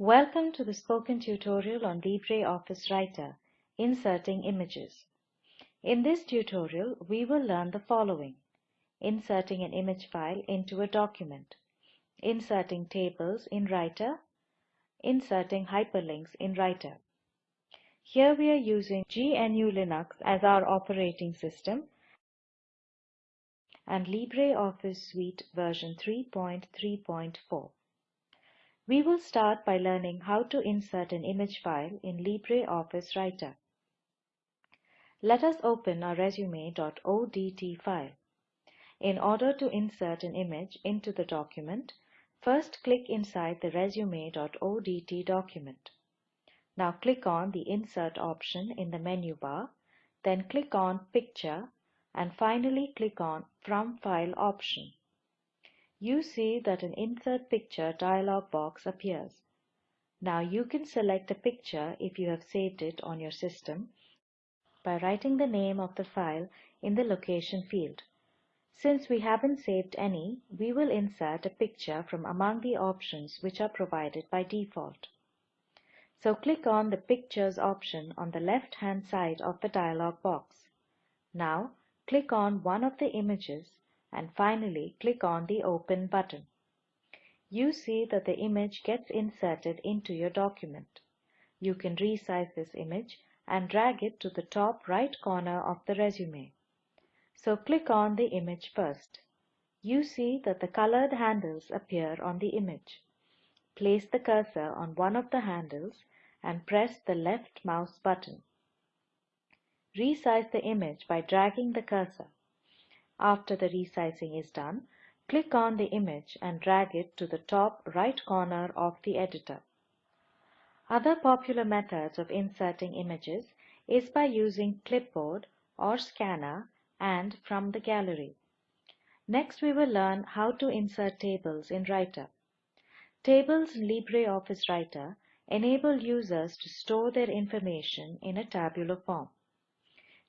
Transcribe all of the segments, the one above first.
Welcome to the spoken tutorial on LibreOffice Writer, Inserting Images. In this tutorial, we will learn the following. Inserting an image file into a document. Inserting tables in Writer. Inserting hyperlinks in Writer. Here we are using GNU Linux as our operating system and LibreOffice Suite version 3.3.4. We will start by learning how to insert an image file in LibreOffice Writer. Let us open our resume.odt file. In order to insert an image into the document, first click inside the resume.odt document. Now click on the Insert option in the menu bar, then click on Picture and finally click on From File option you see that an Insert Picture dialog box appears. Now you can select a picture if you have saved it on your system by writing the name of the file in the location field. Since we haven't saved any, we will insert a picture from among the options which are provided by default. So click on the Pictures option on the left hand side of the dialog box. Now click on one of the images and finally click on the Open button. You see that the image gets inserted into your document. You can resize this image and drag it to the top right corner of the resume. So click on the image first. You see that the colored handles appear on the image. Place the cursor on one of the handles and press the left mouse button. Resize the image by dragging the cursor. After the resizing is done, click on the image and drag it to the top right corner of the editor. Other popular methods of inserting images is by using clipboard or scanner and from the gallery. Next we will learn how to insert tables in Writer. Tables in LibreOffice Writer enable users to store their information in a tabular form.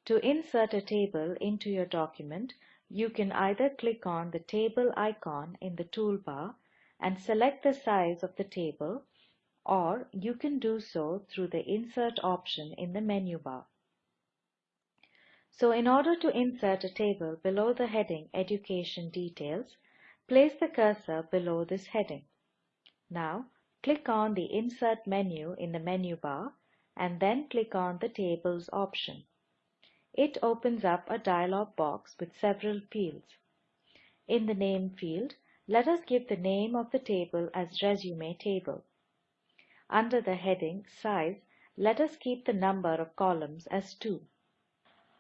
To insert a table into your document, you can either click on the table icon in the toolbar and select the size of the table or you can do so through the insert option in the menu bar. So in order to insert a table below the heading Education Details, place the cursor below this heading. Now click on the Insert menu in the menu bar and then click on the Tables option. It opens up a dialog box with several fields. In the Name field, let us give the name of the table as Resume Table. Under the heading Size, let us keep the number of columns as 2.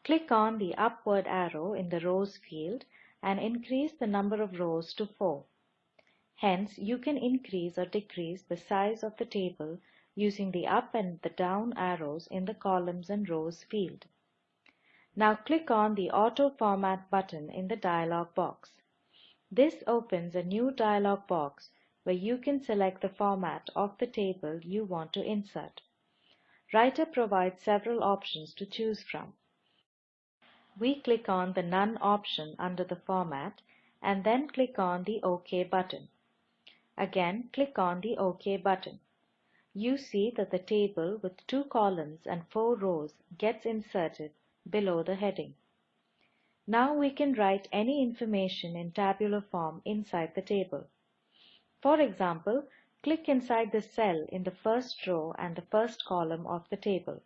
Click on the upward arrow in the Rows field and increase the number of rows to 4. Hence, you can increase or decrease the size of the table using the up and the down arrows in the Columns and Rows field. Now click on the Auto Format button in the dialog box. This opens a new dialog box where you can select the format of the table you want to insert. Writer provides several options to choose from. We click on the None option under the Format and then click on the OK button. Again, click on the OK button. You see that the table with two columns and four rows gets inserted below the heading. Now we can write any information in tabular form inside the table. For example, click inside the cell in the first row and the first column of the table.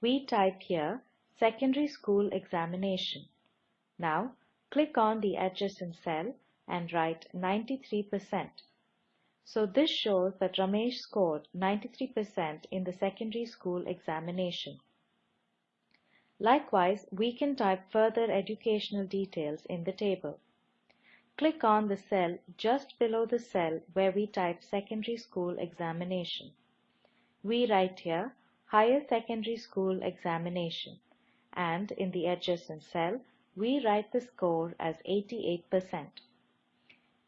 We type here Secondary School Examination. Now click on the adjacent cell and write 93%. So this shows that Ramesh scored 93% in the secondary school examination. Likewise, we can type further educational details in the table. Click on the cell just below the cell where we type secondary school examination. We write here higher secondary school examination and in the adjacent cell we write the score as 88%.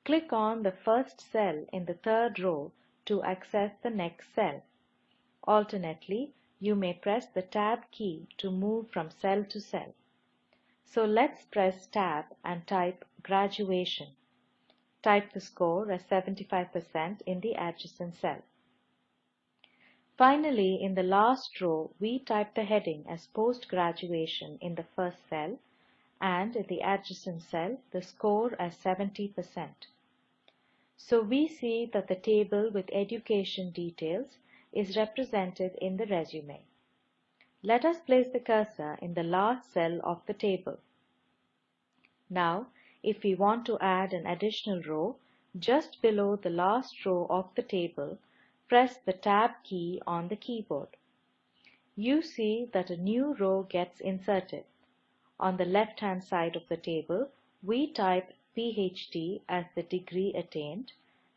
Click on the first cell in the third row to access the next cell. Alternately, you may press the Tab key to move from cell to cell. So let's press Tab and type Graduation. Type the score as 75% in the adjacent cell. Finally, in the last row, we type the heading as post-graduation in the first cell and in the adjacent cell, the score as 70%. So we see that the table with education details is represented in the resume. Let us place the cursor in the last cell of the table. Now, if we want to add an additional row, just below the last row of the table, press the Tab key on the keyboard. You see that a new row gets inserted. On the left-hand side of the table, we type PhD as the degree attained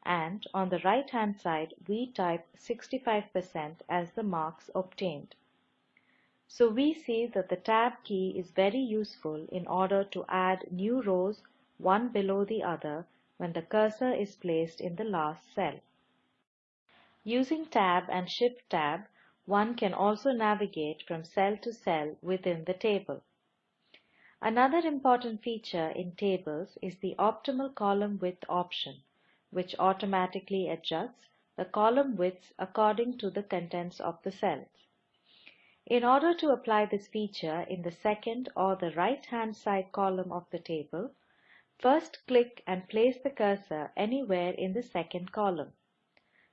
and on the right-hand side, we type 65% as the marks obtained. So we see that the Tab key is very useful in order to add new rows one below the other when the cursor is placed in the last cell. Using Tab and Shift Tab, one can also navigate from cell to cell within the table. Another important feature in tables is the optimal column width option, which automatically adjusts the column widths according to the contents of the cells. In order to apply this feature in the second or the right-hand side column of the table, first click and place the cursor anywhere in the second column.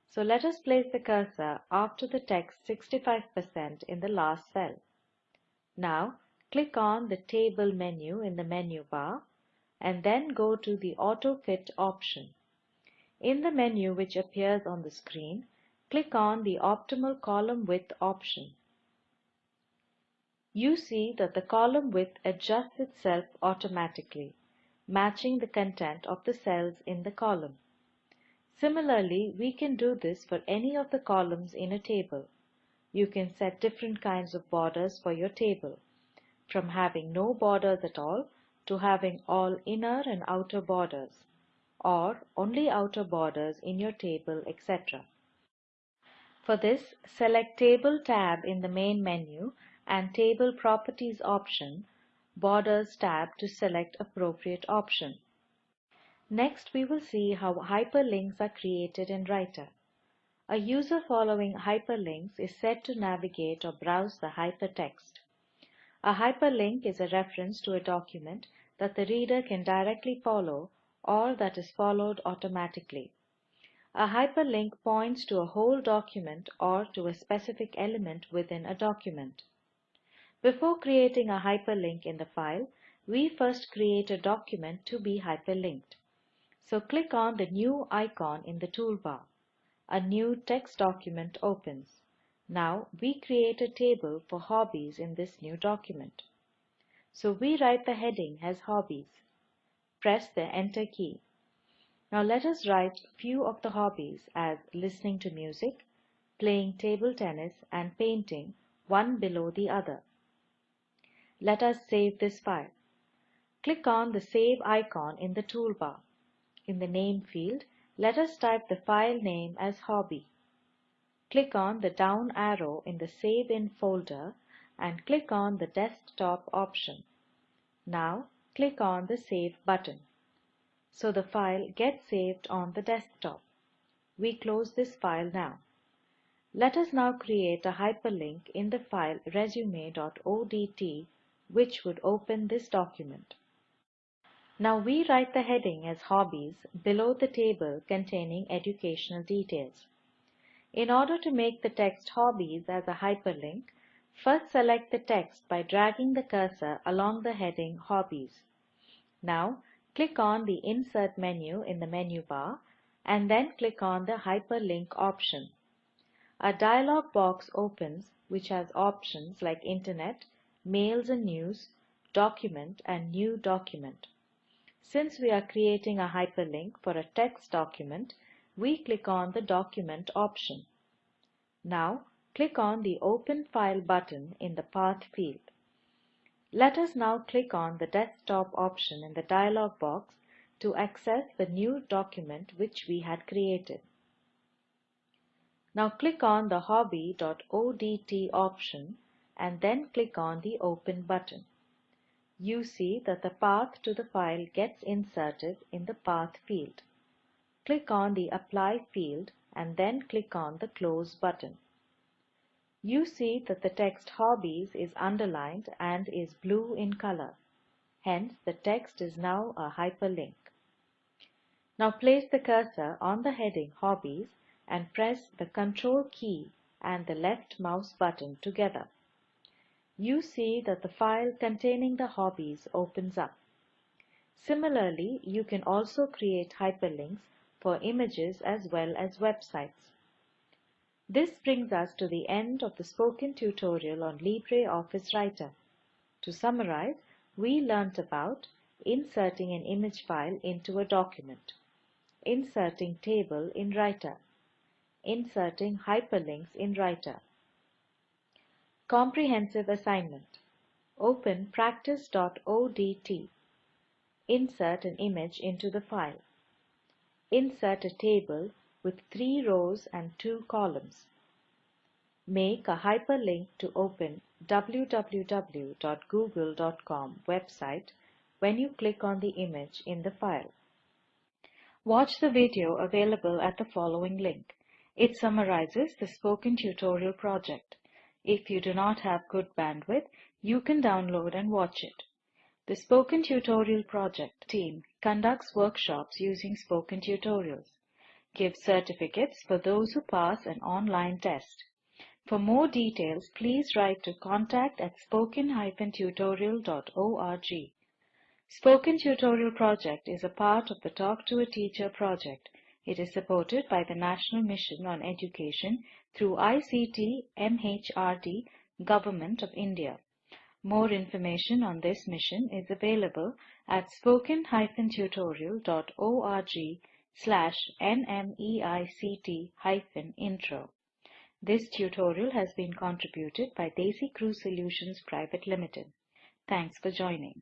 So let us place the cursor after the text 65% in the last cell. Now click on the Table menu in the menu bar and then go to the Auto Fit option. In the menu which appears on the screen, click on the Optimal Column Width option. You see that the column width adjusts itself automatically, matching the content of the cells in the column. Similarly, we can do this for any of the columns in a table. You can set different kinds of borders for your table, from having no borders at all to having all inner and outer borders, or only outer borders in your table, etc. For this, select Table tab in the main menu and Table Properties option, Borders tab to select appropriate option. Next, we will see how hyperlinks are created in Writer. A user following hyperlinks is said to navigate or browse the hypertext. A hyperlink is a reference to a document that the reader can directly follow or that is followed automatically. A hyperlink points to a whole document or to a specific element within a document. Before creating a hyperlink in the file, we first create a document to be hyperlinked. So click on the new icon in the toolbar. A new text document opens. Now we create a table for hobbies in this new document. So we write the heading as hobbies. Press the enter key. Now let us write few of the hobbies as listening to music, playing table tennis and painting one below the other. Let us save this file. Click on the save icon in the toolbar. In the name field, let us type the file name as hobby. Click on the down arrow in the Save in folder and click on the desktop option. Now click on the Save button. So the file gets saved on the desktop. We close this file now. Let us now create a hyperlink in the file resume.odt which would open this document. Now we write the heading as Hobbies below the table containing educational details. In order to make the text Hobbies as a hyperlink, first select the text by dragging the cursor along the heading Hobbies. Now click on the Insert menu in the menu bar and then click on the Hyperlink option. A dialog box opens which has options like Internet, Mails and News, Document and New Document. Since we are creating a hyperlink for a text document, we click on the Document option. Now, click on the Open File button in the Path field. Let us now click on the Desktop option in the dialog box to access the new document which we had created. Now click on the hobby.odt option and then click on the Open button you see that the path to the file gets inserted in the Path field. Click on the Apply field and then click on the Close button. You see that the text Hobbies is underlined and is blue in color. Hence, the text is now a hyperlink. Now place the cursor on the heading Hobbies and press the Control key and the left mouse button together. You see that the file containing the hobbies opens up. Similarly, you can also create hyperlinks for images as well as websites. This brings us to the end of the spoken tutorial on LibreOffice Writer. To summarize, we learnt about inserting an image file into a document, inserting table in Writer, inserting hyperlinks in Writer. Comprehensive assignment. Open practice.odt. Insert an image into the file. Insert a table with three rows and two columns. Make a hyperlink to open www.google.com website when you click on the image in the file. Watch the video available at the following link. It summarizes the spoken tutorial project. If you do not have good bandwidth, you can download and watch it. The Spoken Tutorial Project team conducts workshops using spoken tutorials, gives certificates for those who pass an online test. For more details, please write to contact at spoken-tutorial.org. Spoken Tutorial Project is a part of the Talk to a Teacher project. It is supported by the National Mission on Education through ICT MHRD Government of India. More information on this mission is available at spoken-tutorial.org slash nmeict-intro. This tutorial has been contributed by DesiCrew Solutions Private Limited. Thanks for joining.